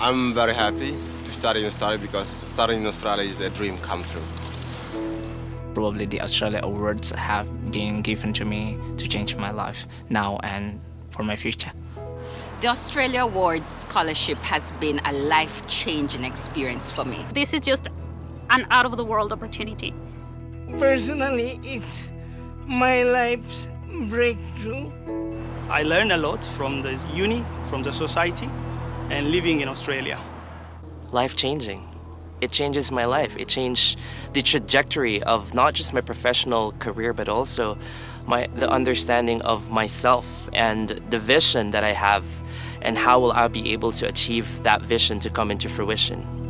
I'm very happy to study in Australia because studying in Australia is a dream come true. Probably the Australia Awards have been given to me to change my life now and for my future. The Australia Awards scholarship has been a life-changing experience for me. This is just an out-of-the-world opportunity. Personally, it's my life's breakthrough. I learned a lot from this uni, from the society, and living in Australia. Life-changing. It changes my life. It changed the trajectory of not just my professional career, but also my, the understanding of myself and the vision that I have and how will I be able to achieve that vision to come into fruition.